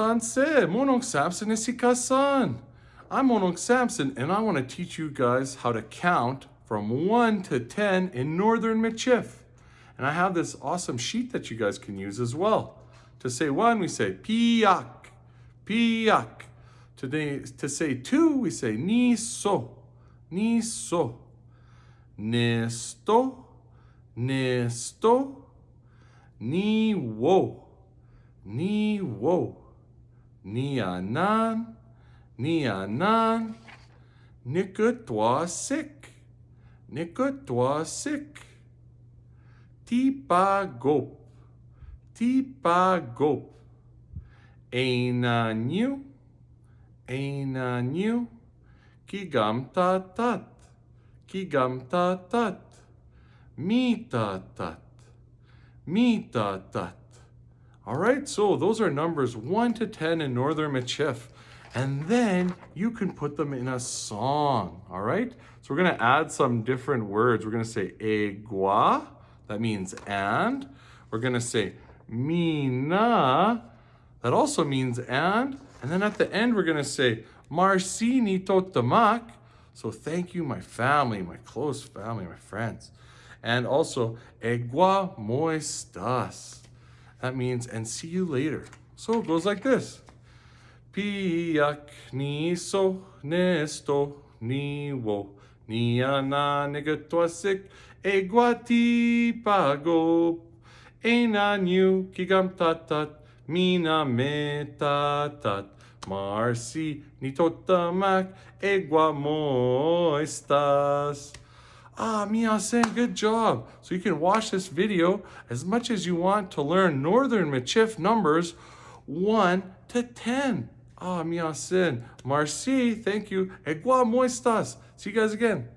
Tanse, Monong Samson Isikasan. I'm Monong Samson and I want to teach you guys how to count from 1 to 10 in Northern Michif. And I have this awesome sheet that you guys can use as well. To say 1, we say piak, piak. To say 2, we say ni so, ni so. Nesto, nesto, ni wo, ni wo. Ni anan, ni anan, toi sik, toi sik. Tipa gop, tipa gop. Einanyu, einanyu, kigam tatat, kigam tatat. Mita tat, mita tat. All right, so those are numbers 1 to 10 in Northern Michif. And then you can put them in a song, all right? So we're gonna add some different words. We're gonna say egua, that means and. We're gonna say mina, that also means and. And then at the end, we're gonna say marci ni totamak. So thank you, my family, my close family, my friends. And also, egua moestas. That means, and see you later. So it goes like this. Piak ni so nesto ni wo ni ana negatuasik eguati pago ena new kigam tatat mina metatat marsi ni totamak egua moistas. Ah, Miyasen, good job. So you can watch this video as much as you want to learn Northern Michif numbers 1 to 10. Ah, Miyasen. Marci, thank you. Egua moistas. See you guys again.